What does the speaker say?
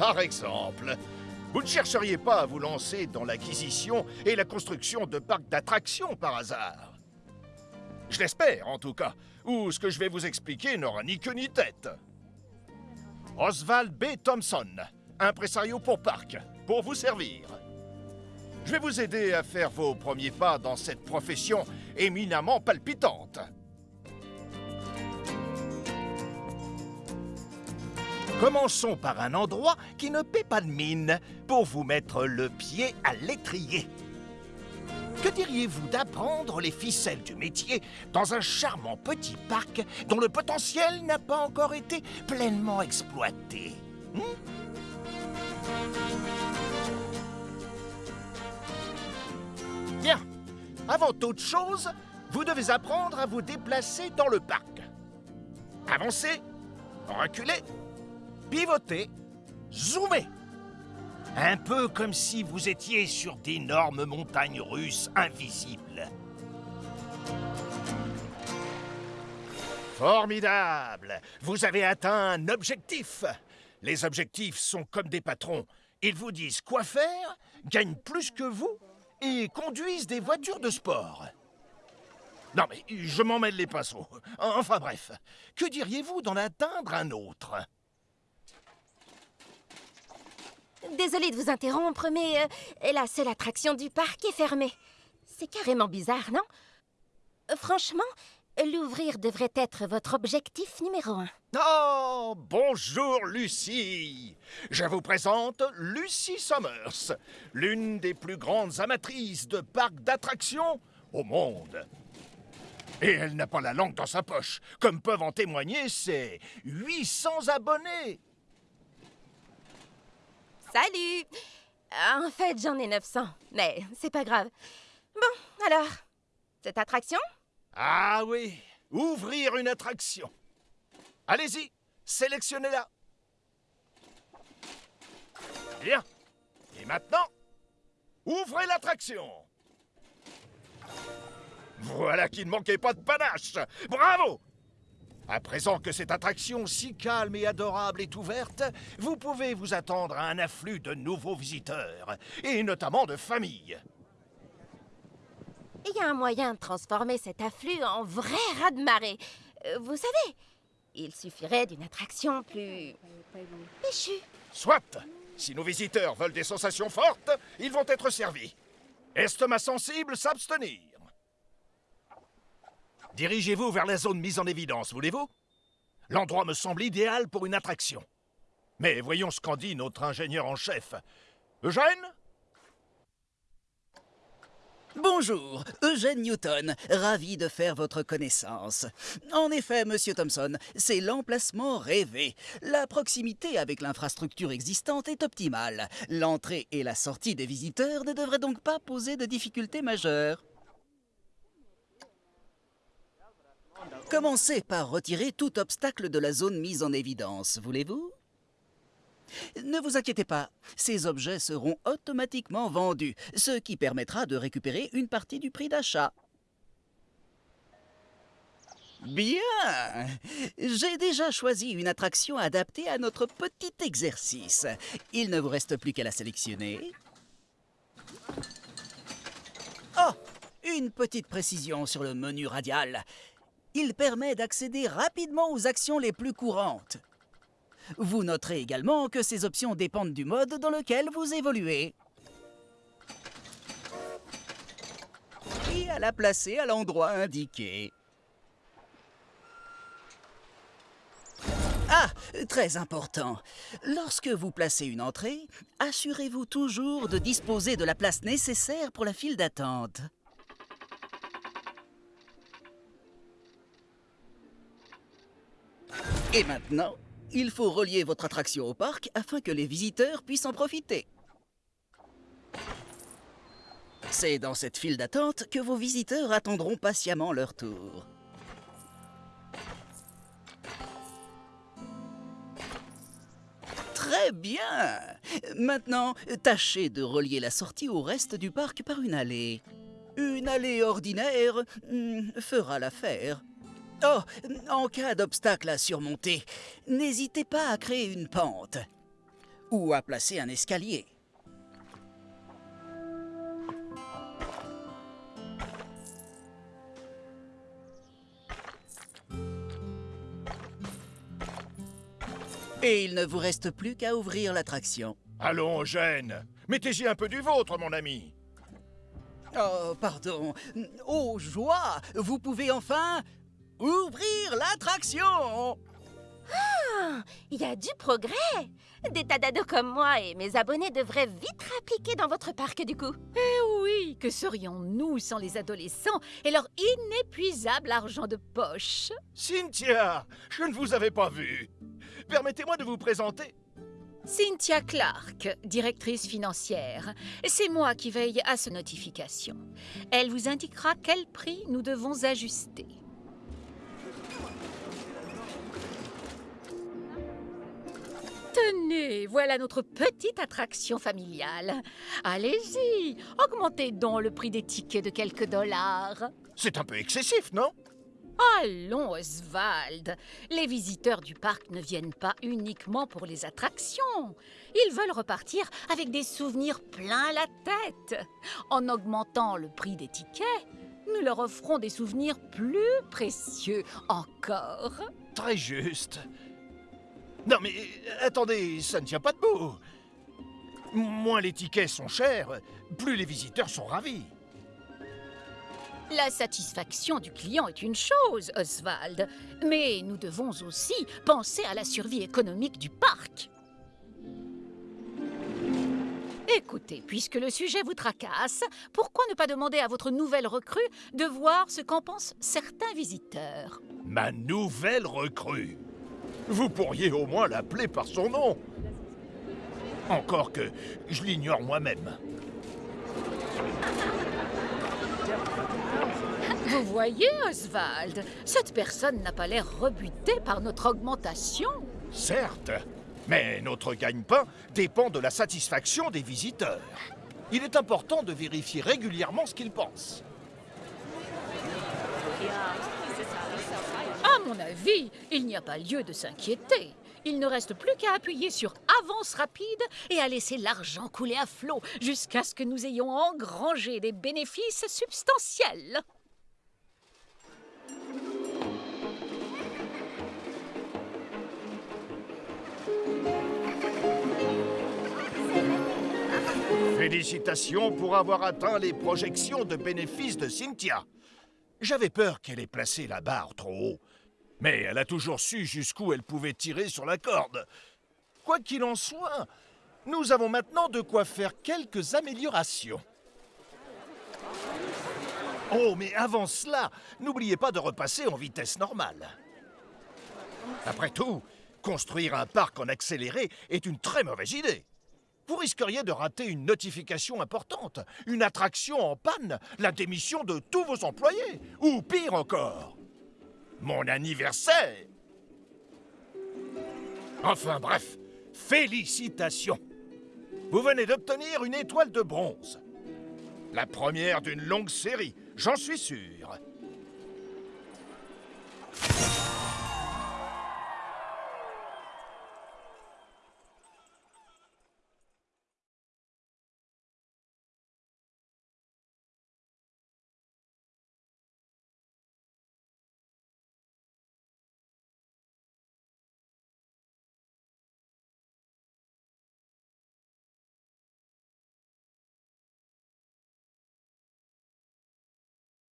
Par exemple, vous ne chercheriez pas à vous lancer dans l'acquisition et la construction de parcs d'attractions par hasard? Je l'espère, en tout cas, ou ce que je vais vous expliquer n'aura ni queue ni tête. Oswald B. Thompson, impresario pour parc, pour vous servir. Je vais vous aider à faire vos premiers pas dans cette profession éminemment palpitante. Commençons par un endroit qui ne paie pas de mine pour vous mettre le pied à l'étrier. Que diriez-vous d'apprendre les ficelles du métier dans un charmant petit parc dont le potentiel n'a pas encore été pleinement exploité? Hmm? Bien. Avant toute chose, vous devez apprendre à vous déplacer dans le parc. Avancez, reculez, pivotez, zoomez. Un peu comme si vous étiez sur d'énormes montagnes russes invisibles. Formidable Vous avez atteint un objectif Les objectifs sont comme des patrons. Ils vous disent quoi faire, gagnent plus que vous et conduisent des voitures de sport. Non mais je m'en mêle les pinceaux. Enfin bref, que diriez-vous d'en atteindre un autre? Désolée de vous interrompre, mais la seule attraction du parc est fermée. C'est carrément bizarre, non? Euh, Franchement, l'ouvrir devrait être votre objectif numéro un. Oh, bonjour Lucie Je vous présente Lucie Summers, l'une des plus grandes amatrices de parcs d'attractions au monde. Et elle n'a pas la langue dans sa poche, comme peuvent en témoigner ses 800 abonnés Salut En fait, j'en ai 900, mais c'est pas grave. Bon, alors, cette attraction? Ah oui, ouvrir une attraction. Allez-y, sélectionnez-la. Bien. Et maintenant, ouvrez l'attraction. Voilà qui ne manquait pas de panache. Bravo à présent que cette attraction si calme et adorable est ouverte, vous pouvez vous attendre à un afflux de nouveaux visiteurs, et notamment de familles. Il y a un moyen de transformer cet afflux en vrai raz-de-marée. Euh, vous savez, il suffirait d'une attraction plus... péchue. Soit Si nos visiteurs veulent des sensations fortes, ils vont être servis. Estomac sensible, s'abstenir. Dirigez-vous vers la zone mise en évidence, voulez-vous? L'endroit me semble idéal pour une attraction. Mais voyons ce qu'en dit notre ingénieur en chef. Eugène? Bonjour, Eugène Newton, ravi de faire votre connaissance. En effet, Monsieur Thompson, c'est l'emplacement rêvé. La proximité avec l'infrastructure existante est optimale. L'entrée et la sortie des visiteurs ne devraient donc pas poser de difficultés majeures. Commencez par retirer tout obstacle de la zone mise en évidence, voulez-vous? Ne vous inquiétez pas, ces objets seront automatiquement vendus, ce qui permettra de récupérer une partie du prix d'achat. Bien J'ai déjà choisi une attraction adaptée à notre petit exercice. Il ne vous reste plus qu'à la sélectionner. Oh Une petite précision sur le menu radial. Il permet d'accéder rapidement aux actions les plus courantes. Vous noterez également que ces options dépendent du mode dans lequel vous évoluez. Et à la placer à l'endroit indiqué. Ah, très important. Lorsque vous placez une entrée, assurez-vous toujours de disposer de la place nécessaire pour la file d'attente. Et maintenant, il faut relier votre attraction au parc afin que les visiteurs puissent en profiter. C'est dans cette file d'attente que vos visiteurs attendront patiemment leur tour. Très bien Maintenant, tâchez de relier la sortie au reste du parc par une allée. Une allée ordinaire hmm, fera l'affaire. Oh, en cas d'obstacle à surmonter, n'hésitez pas à créer une pente. ou à placer un escalier. Et il ne vous reste plus qu'à ouvrir l'attraction. Allons, Eugène Mettez-y un peu du vôtre, mon ami Oh, pardon. Oh, joie Vous pouvez enfin ouvrir l'attraction Il y a du progrès Des tas d'ados comme moi et mes abonnés devraient vite appliquer dans votre parc du coup. Oui, que serions-nous sans les adolescents et leur inépuisable argent de poche? Cynthia Je ne vous avais pas vu Permettez-moi de vous présenter Cynthia Clark, directrice financière. C'est moi qui veille à ces notifications. Elle vous indiquera quel prix nous devons ajuster. Tenez, voilà notre petite attraction familiale. Allez-y, augmentez donc le prix des tickets de quelques dollars. C'est un peu excessif, non? Allons, Oswald. Les visiteurs du parc ne viennent pas uniquement pour les attractions. Ils veulent repartir avec des souvenirs plein la tête. En augmentant le prix des tickets, nous leur offrons des souvenirs plus précieux encore. Très juste. Non mais euh, attendez, ça ne tient pas debout. Moins les tickets sont chers, plus les visiteurs sont ravis. La satisfaction du client est une chose, Oswald, mais nous devons aussi penser à la survie économique du parc. Écoutez, puisque le sujet vous tracasse, pourquoi ne pas demander à votre nouvelle recrue de voir ce qu'en pensent certains visiteurs? Ma nouvelle recrue. Vous pourriez au moins l'appeler par son nom. Encore que je l'ignore moi-même. Vous voyez, Oswald, cette personne n'a pas l'air rebutée par notre augmentation. Certes, mais notre gagne-pain dépend de la satisfaction des visiteurs. Il est important de vérifier régulièrement ce qu'ils pensent. Mon avis, il n'y a pas lieu de s'inquiéter. Il ne reste plus qu'à appuyer sur avance rapide et à laisser l'argent couler à flot jusqu'à ce que nous ayons engrangé des bénéfices substantiels. Félicitations pour avoir atteint les projections de bénéfices de Cynthia. J'avais peur qu'elle ait placé la barre trop haut, mais elle a toujours su jusqu'où elle pouvait tirer sur la corde. Quoi qu'il en soit, nous avons maintenant de quoi faire quelques améliorations. Oh, mais avant cela, n'oubliez pas de repasser en vitesse normale. Après tout, construire un parc en accéléré est une très mauvaise idée. Vous risqueriez de rater une notification importante, une attraction en panne, la démission de tous vos employés, ou pire encore, mon anniversaire. Enfin bref, félicitations. Vous venez d'obtenir une étoile de bronze. La première d'une longue série, j'en suis sûr.